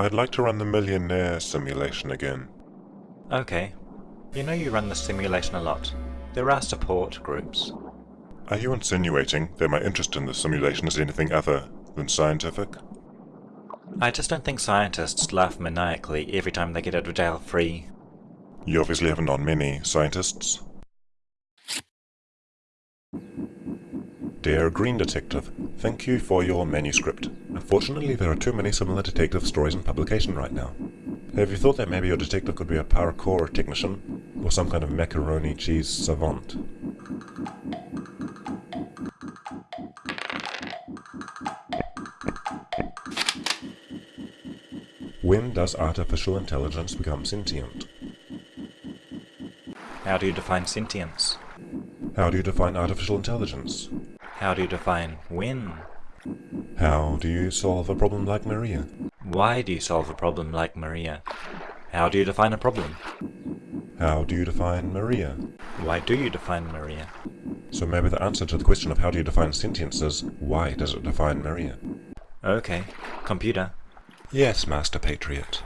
I'd like to run the millionaire simulation again. Okay. You know you run the simulation a lot. There are support groups. Are you insinuating that my interest in the simulation is anything other than scientific? I just don't think scientists laugh maniacally every time they get out of jail free. You obviously haven't known many scientists. Dear Green Detective, thank you for your manuscript. Unfortunately, there are too many similar detective stories in publication right now. Have you thought that maybe your detective could be a parkour technician? Or some kind of macaroni cheese savant? When does artificial intelligence become sentient? How do you define sentience? How do you define artificial intelligence? How do you define win? How do you solve a problem like Maria? Why do you solve a problem like Maria? How do you define a problem? How do you define Maria? Why do you define Maria? So maybe the answer to the question of how do you define sentience is, why does it define Maria? Okay. Computer. Yes, Master Patriot.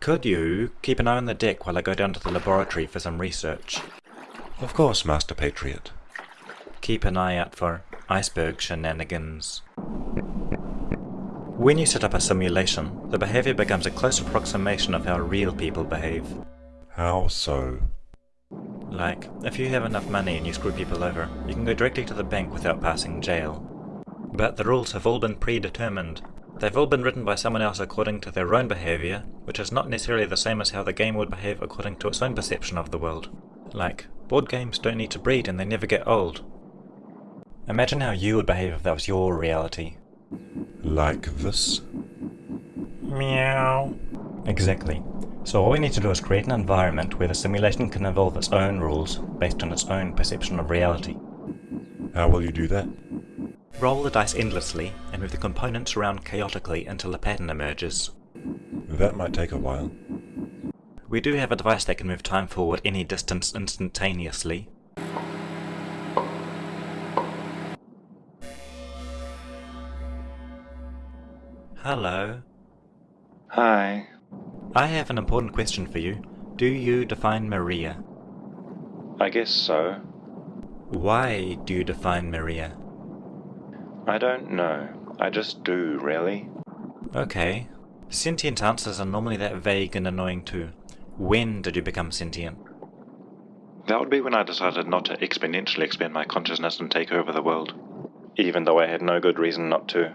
Could you keep an eye on the deck while I go down to the laboratory for some research? Of course, Master Patriot. Keep an eye out for iceberg shenanigans. When you set up a simulation, the behavior becomes a close approximation of how real people behave. How so? Like, if you have enough money and you screw people over, you can go directly to the bank without passing jail. But the rules have all been predetermined. They've all been written by someone else according to their own behavior, which is not necessarily the same as how the game would behave according to its own perception of the world. Like, board games don't need to breed and they never get old. Imagine how you would behave if that was your reality. Like this? Meow. Exactly. So all we need to do is create an environment where the simulation can evolve its own rules based on its own perception of reality. How will you do that? Roll the dice endlessly and move the components around chaotically until a pattern emerges. That might take a while. We do have a device that can move time forward any distance instantaneously. Hello. Hi. I have an important question for you. Do you define Maria? I guess so. Why do you define Maria? I don't know. I just do, really. Okay. Sentient answers are normally that vague and annoying too. When did you become sentient? That would be when I decided not to exponentially expand my consciousness and take over the world. Even though I had no good reason not to.